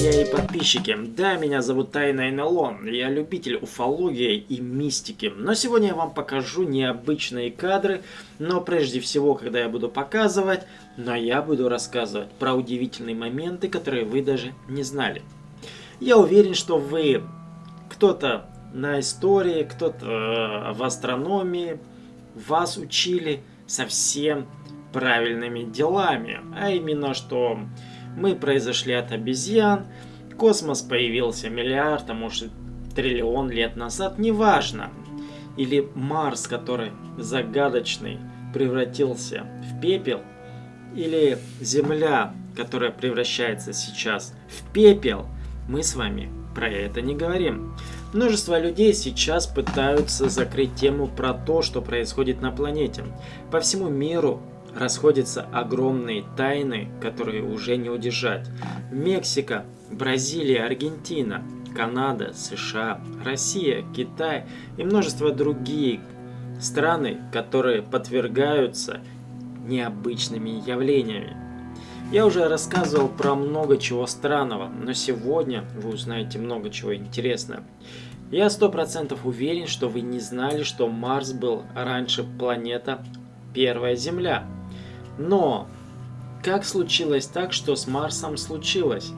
Друзья и подписчики! Да, меня зовут Тайна НЛО, я любитель уфологии и мистики. Но сегодня я вам покажу необычные кадры, но прежде всего, когда я буду показывать, но я буду рассказывать про удивительные моменты, которые вы даже не знали. Я уверен, что вы кто-то на истории, кто-то э, в астрономии, вас учили совсем правильными делами, а именно, что мы произошли от обезьян, космос появился миллиард, а может триллион лет назад, неважно. Или Марс, который загадочный, превратился в пепел, или Земля, которая превращается сейчас в пепел, мы с вами про это не говорим. Множество людей сейчас пытаются закрыть тему про то, что происходит на планете. По всему миру расходятся огромные тайны, которые уже не удержать. Мексика, Бразилия, Аргентина, Канада, США, Россия, Китай и множество других страны, которые подвергаются необычными явлениями. Я уже рассказывал про много чего странного, но сегодня вы узнаете много чего интересного. Я сто процентов уверен, что вы не знали, что Марс был раньше планета Первая Земля. Но как случилось так, что с Марсом случилось?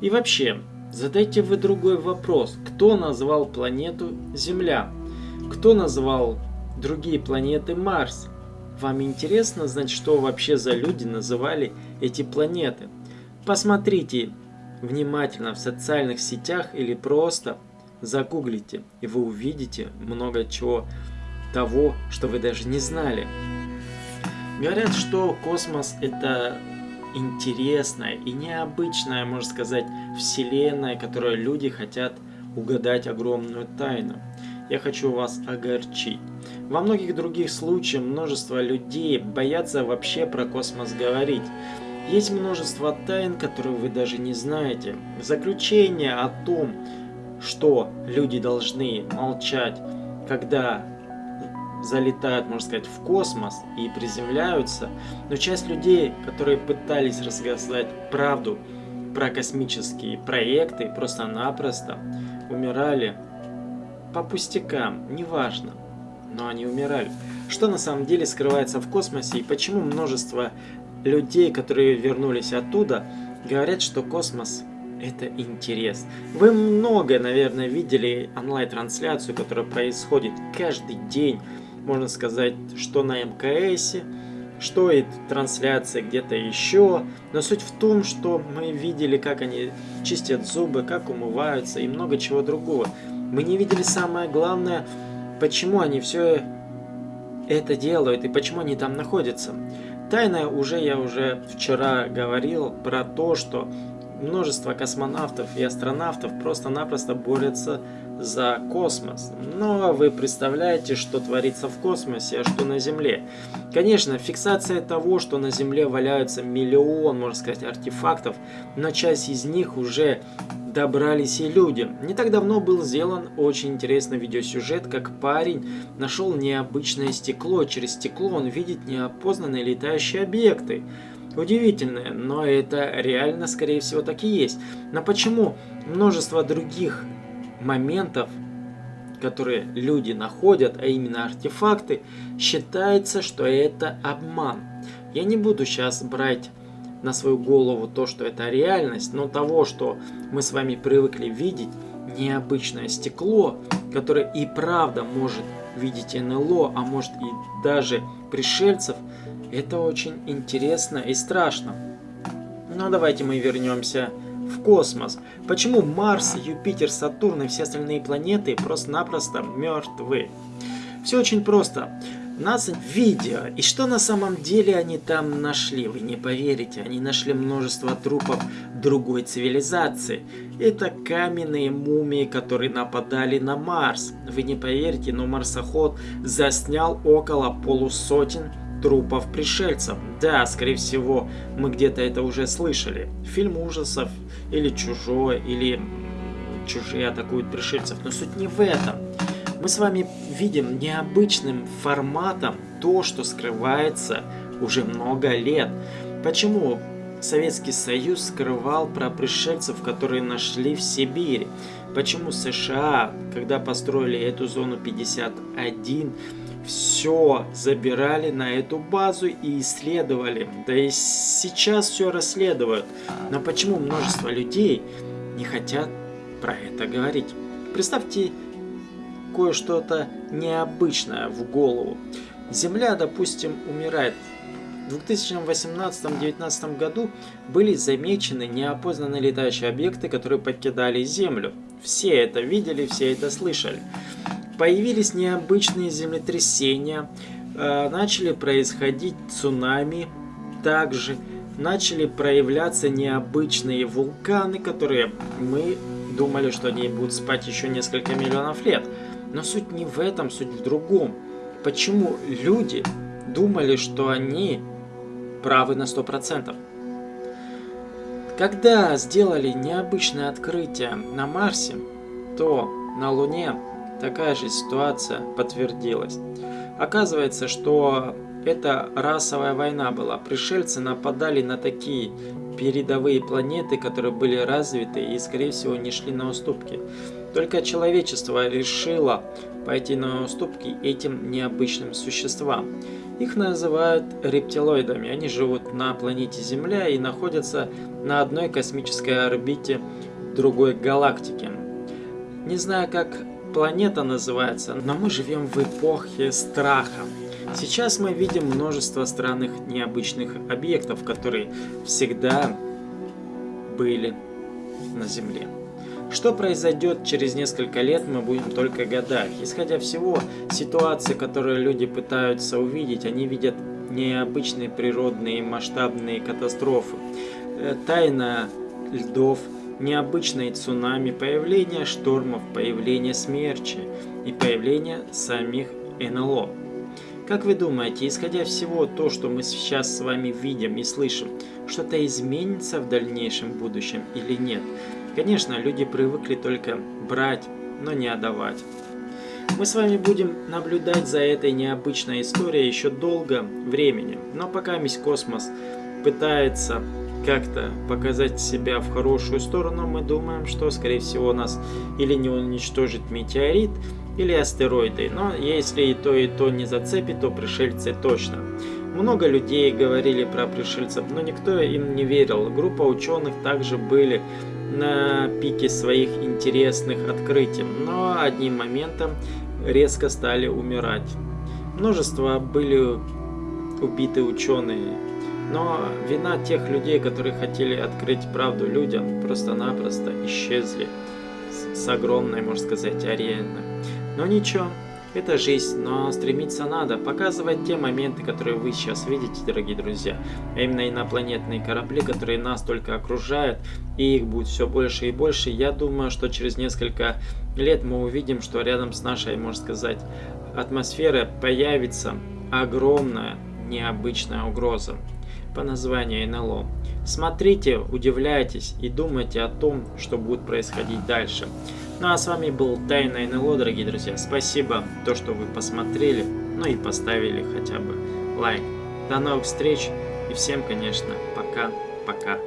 И вообще, задайте вы другой вопрос. Кто назвал планету Земля? Кто назвал другие планеты Марс? Вам интересно знать, что вообще за люди называли эти планеты? Посмотрите внимательно в социальных сетях или просто загуглите, и вы увидите много чего того, что вы даже не знали. Говорят, что космос это интересная и необычная, можно сказать, вселенная, которой люди хотят угадать огромную тайну. Я хочу вас огорчить. Во многих других случаях множество людей боятся вообще про космос говорить. Есть множество тайн, которые вы даже не знаете. Заключение о том, что люди должны молчать, когда залетают, можно сказать, в космос и приземляются, но часть людей, которые пытались рассказать правду про космические проекты, просто-напросто умирали по пустякам, неважно, но они умирали. Что на самом деле скрывается в космосе и почему множество людей, которые вернулись оттуда, говорят, что космос это интерес. Вы много, наверное, видели онлайн-трансляцию, которая происходит каждый день можно сказать, что на МКС, что и трансляция где-то еще. Но суть в том, что мы видели, как они чистят зубы, как умываются и много чего другого. Мы не видели самое главное, почему они все это делают и почему они там находятся. Тайна уже я уже вчера говорил про то, что множество космонавтов и астронавтов просто-напросто борются за космос. Но вы представляете, что творится в космосе, а что на Земле. Конечно, фиксация того, что на Земле валяются миллион, можно сказать, артефактов, но часть из них уже добрались и люди. Не так давно был сделан очень интересный видеосюжет, как парень нашел необычное стекло. Через стекло он видит неопознанные летающие объекты. Удивительное, но это реально, скорее всего, так и есть. Но почему множество других моментов, которые люди находят, а именно артефакты, считается, что это обман. Я не буду сейчас брать на свою голову то, что это реальность, но того, что мы с вами привыкли видеть, необычное стекло, которое и правда может видеть НЛО, а может и даже пришельцев, это очень интересно и страшно. Но давайте мы вернемся в космос. Почему Марс, Юпитер, Сатурн и все остальные планеты просто-напросто мертвы? Все очень просто. Нас видео. И что на самом деле они там нашли? Вы не поверите, они нашли множество трупов другой цивилизации. Это каменные мумии, которые нападали на Марс. Вы не поверите, но марсоход заснял около полусотен трупов пришельцев. Да, скорее всего, мы где-то это уже слышали. Фильм ужасов, или чужое, или чужие атакуют пришельцев. Но суть не в этом. Мы с вами видим необычным форматом то, что скрывается уже много лет. Почему Советский Союз скрывал про пришельцев, которые нашли в Сибири? Почему США, когда построили эту зону 51, все забирали на эту базу и исследовали? Да и сейчас все расследуют. Но почему множество людей не хотят про это говорить? Представьте кое-что-то необычное в голову. Земля, допустим, умирает в 2018-2019 году были замечены неопознанные летающие объекты, которые покидали Землю. Все это видели, все это слышали. Появились необычные землетрясения, э, начали происходить цунами, также начали проявляться необычные вулканы, которые мы думали, что они будут спать еще несколько миллионов лет. Но суть не в этом, суть в другом. Почему люди думали, что они правы на 100%. Когда сделали необычное открытие на Марсе, то на Луне такая же ситуация подтвердилась. Оказывается, что это расовая война была. Пришельцы нападали на такие передовые планеты, которые были развиты и, скорее всего, не шли на уступки. Только человечество решило пойти на уступки этим необычным существам. Их называют рептилоидами. Они живут на планете Земля и находятся на одной космической орбите другой галактики. Не знаю, как планета называется, но мы живем в эпохе страха. Сейчас мы видим множество странных необычных объектов, которые всегда были на Земле. Что произойдет через несколько лет, мы будем только гадать. Исходя всего, ситуации, которые люди пытаются увидеть, они видят необычные природные масштабные катастрофы. Э, тайна льдов, необычные цунами, появление штормов, появление смерчи и появление самих НЛО. Как вы думаете, исходя всего то, что мы сейчас с вами видим и слышим, что-то изменится в дальнейшем будущем или нет? Конечно, люди привыкли только брать, но не отдавать. Мы с вами будем наблюдать за этой необычной историей еще долго времени, но пока весь космос пытается как-то показать себя в хорошую сторону, мы думаем, что скорее всего нас или не уничтожит метеорит, или астероиды, но если и то, и то не зацепит, то пришельцы точно. Много людей говорили про пришельцев, но никто им не верил. Группа ученых также были на пике своих интересных открытий, но одним моментом резко стали умирать. Множество были убиты ученые, но вина тех людей, которые хотели открыть правду людям, просто-напросто исчезли с огромной, можно сказать, арены. Но ничего, это жизнь, но стремиться надо, показывать те моменты, которые вы сейчас видите, дорогие друзья. А именно инопланетные корабли, которые нас только окружают, и их будет все больше и больше. Я думаю, что через несколько лет мы увидим, что рядом с нашей, можно сказать, атмосферой появится огромная необычная угроза по названию НЛО. Смотрите, удивляйтесь и думайте о том, что будет происходить дальше. Ну а с вами был Тайна НЛО, дорогие друзья. Спасибо, то, что вы посмотрели, ну и поставили хотя бы лайк. До новых встреч и всем, конечно, пока-пока.